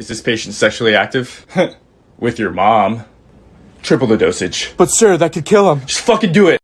Is this patient sexually active? With your mom. Triple the dosage. But sir, that could kill him. Just fucking do it.